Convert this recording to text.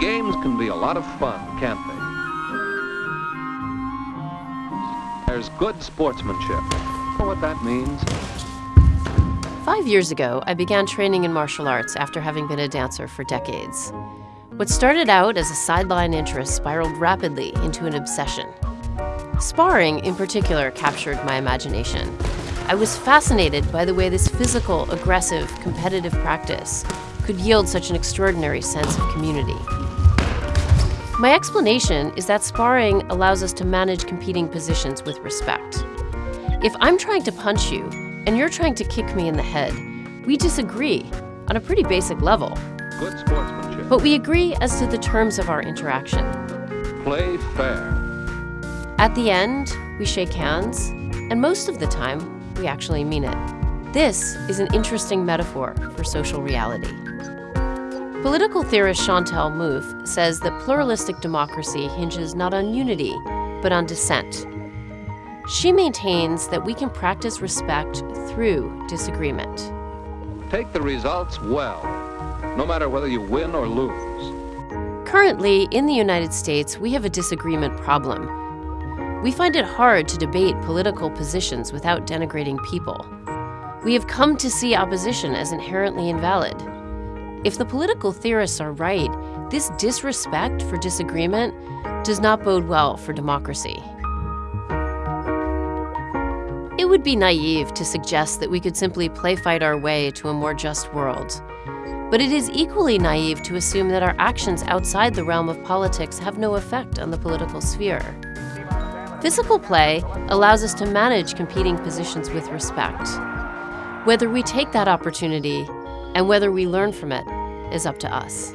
Games can be a lot of fun, can't they? There's good sportsmanship. Know what that means? Five years ago, I began training in martial arts after having been a dancer for decades. What started out as a sideline interest spiraled rapidly into an obsession. Sparring, in particular, captured my imagination. I was fascinated by the way this physical, aggressive, competitive practice could yield such an extraordinary sense of community. My explanation is that sparring allows us to manage competing positions with respect. If I'm trying to punch you and you're trying to kick me in the head, we disagree on a pretty basic level. Good sportsmanship. But we agree as to the terms of our interaction. Play fair. At the end, we shake hands, and most of the time, we actually mean it. This is an interesting metaphor for social reality. Political theorist Chantal Mouffe says that pluralistic democracy hinges not on unity, but on dissent. She maintains that we can practice respect through disagreement. Take the results well, no matter whether you win or lose. Currently, in the United States, we have a disagreement problem. We find it hard to debate political positions without denigrating people. We have come to see opposition as inherently invalid. If the political theorists are right, this disrespect for disagreement does not bode well for democracy. It would be naive to suggest that we could simply play fight our way to a more just world. But it is equally naive to assume that our actions outside the realm of politics have no effect on the political sphere. Physical play allows us to manage competing positions with respect. Whether we take that opportunity and whether we learn from it is up to us.